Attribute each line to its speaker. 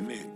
Speaker 1: Amen.